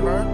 driver.